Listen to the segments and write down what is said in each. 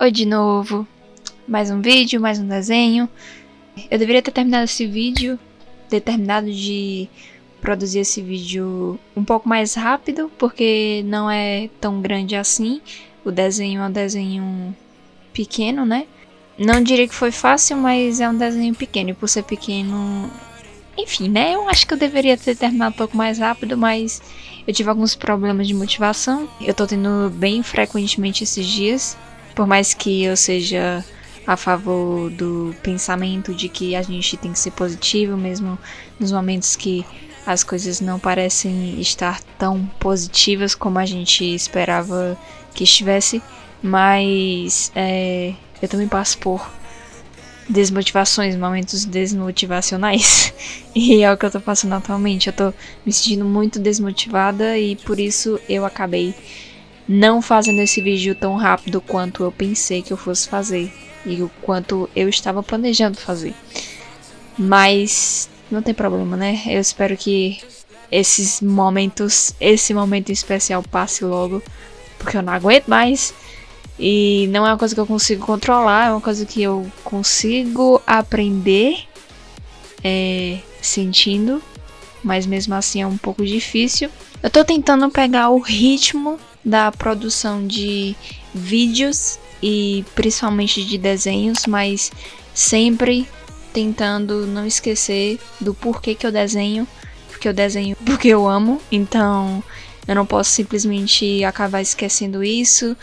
Oi de novo, mais um vídeo, mais um desenho. Eu deveria ter terminado esse vídeo, ter terminado de produzir esse vídeo um pouco mais rápido, porque não é tão grande assim. O desenho é um desenho pequeno, né? Não diria que foi fácil, mas é um desenho pequeno, e por ser pequeno... Enfim, né? Eu acho que eu deveria ter terminado um pouco mais rápido, mas eu tive alguns problemas de motivação. Eu tô tendo bem frequentemente esses dias, por mais que eu seja a favor do pensamento de que a gente tem que ser positivo, mesmo nos momentos que as coisas não parecem estar tão positivas como a gente esperava que estivesse, mas é, eu também passo por desmotivações, momentos desmotivacionais. e é o que eu tô passando atualmente. Eu tô me sentindo muito desmotivada e por isso eu acabei não fazendo esse vídeo tão rápido quanto eu pensei que eu fosse fazer e o quanto eu estava planejando fazer. Mas não tem problema, né? Eu espero que esses momentos, esse momento especial passe logo, porque eu não aguento mais. E não é uma coisa que eu consigo controlar, é uma coisa que eu consigo aprender é, sentindo, mas mesmo assim é um pouco difícil. Eu tô tentando pegar o ritmo da produção de vídeos e principalmente de desenhos, mas sempre tentando não esquecer do porquê que eu desenho, porque eu desenho porque eu amo, então eu não posso simplesmente acabar esquecendo isso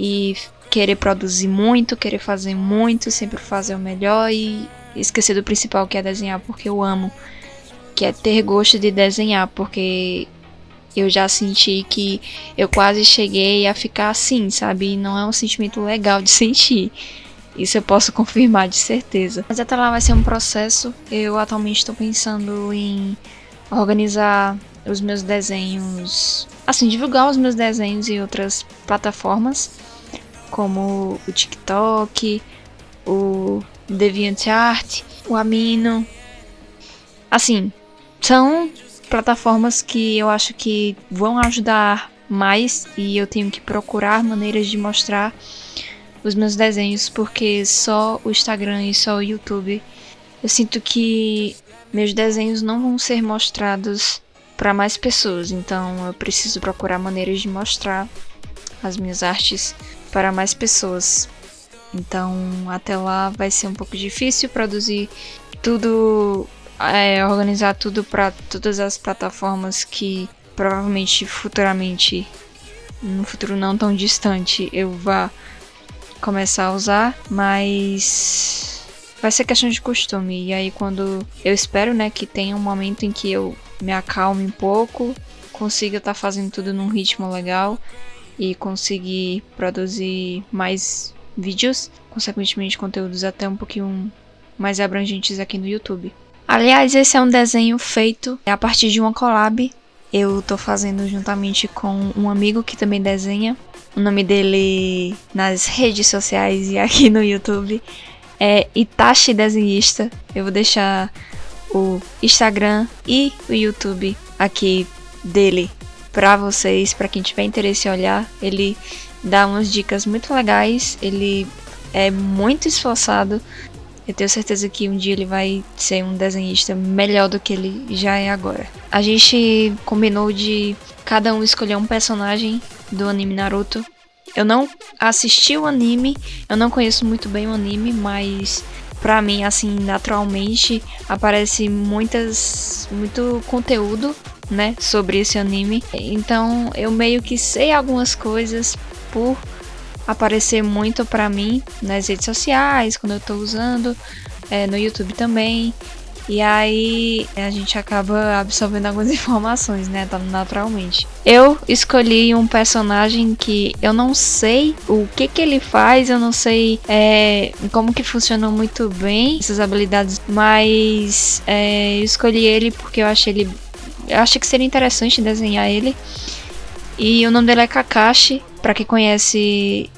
e querer produzir muito, querer fazer muito, sempre fazer o melhor e esquecer do principal que é desenhar porque eu amo, que é ter gosto de desenhar, porque eu já senti que eu quase cheguei a ficar assim, sabe? E não é um sentimento legal de sentir. Isso eu posso confirmar de certeza. Mas até lá vai ser um processo. Eu atualmente estou pensando em organizar os meus desenhos, assim, divulgar os meus desenhos em outras plataformas, como o TikTok, o DeviantArt, o Amino. Assim, são plataformas que eu acho que vão ajudar mais e eu tenho que procurar maneiras de mostrar os meus desenhos porque só o Instagram e só o YouTube eu sinto que meus desenhos não vão ser mostrados para mais pessoas, então eu preciso procurar maneiras de mostrar as minhas artes para mais pessoas. Então, até lá vai ser um pouco difícil produzir tudo é, organizar tudo para todas as plataformas que provavelmente futuramente, no futuro não tão distante, eu vá começar a usar, mas vai ser questão de costume. E aí quando eu espero, né, que tenha um momento em que eu me acalme um pouco, consiga estar tá fazendo tudo num ritmo legal e conseguir produzir mais vídeos, consequentemente conteúdos até um pouquinho mais abrangentes aqui no YouTube. Aliás, esse é um desenho feito a partir de uma collab. Eu tô fazendo juntamente com um amigo que também desenha. O nome dele nas redes sociais e aqui no YouTube é Itachi Desenhista. Eu vou deixar o Instagram e o YouTube aqui dele para vocês, para quem tiver interesse em olhar. Ele dá umas dicas muito legais, ele é muito esforçado eu tenho certeza que um dia ele vai ser um desenhista melhor do que ele já é agora. A gente combinou de cada um escolher um personagem do anime Naruto. Eu não assisti o anime, eu não conheço muito bem o anime, mas pra mim, assim, naturalmente aparece muitas, muito conteúdo, né, sobre esse anime. Então eu meio que sei algumas coisas por aparecer muito para mim nas redes sociais, quando eu tô usando, é, no YouTube também. E aí a gente acaba absorvendo algumas informações, né? Naturalmente. Eu escolhi um personagem que eu não sei o que que ele faz, eu não sei é, como que funciona muito bem essas habilidades, mas é, eu escolhi ele porque eu achei ele, eu achei que seria interessante desenhar ele. E o nome dele é Kakashi. Para quem conhece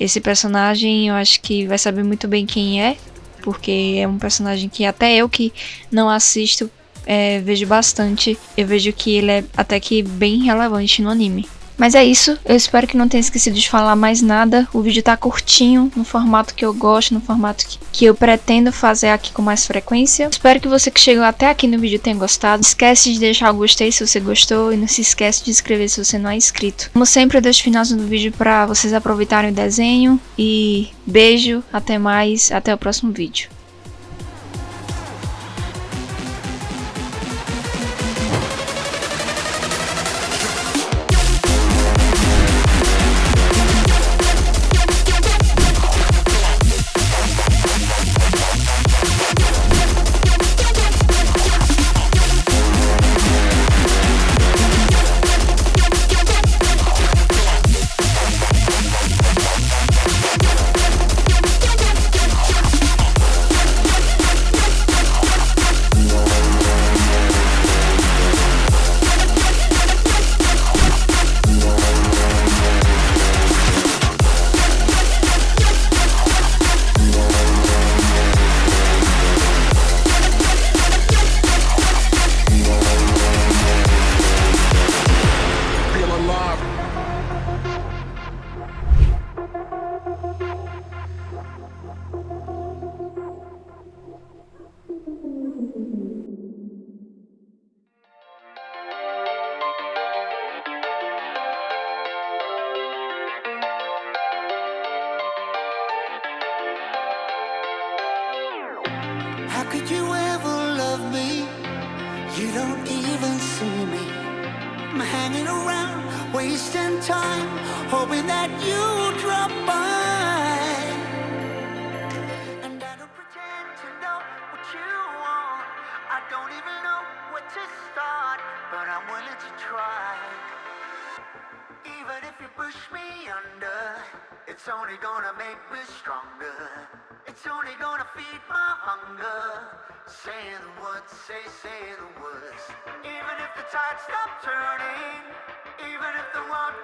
esse personagem eu acho que vai saber muito bem quem é, porque é um personagem que até eu que não assisto é, vejo bastante. Eu vejo que ele é até que bem relevante no anime. Mas é isso, eu espero que não tenha esquecido de falar mais nada. O vídeo tá curtinho, no formato que eu gosto, no formato que, que eu pretendo fazer aqui com mais frequência. Espero que você que chegou até aqui no vídeo tenha gostado. Esquece de deixar o gostei se você gostou e não se esquece de inscrever se você não é inscrito. Como sempre, eu deixo o finalzinho do vídeo para vocês aproveitarem o desenho. E beijo, até mais, até o próximo vídeo. Could you ever love me? You don't even see me. I'm hanging around, wasting time, hoping that you drop by. And I don't pretend to know what you want. I don't even know where to start, but I'm willing to try. Even if you push me under, it's only gonna make me stronger. It's only gonna feed my hunger. Say the words, say, say the words. Even if the tide stops turning, even if the world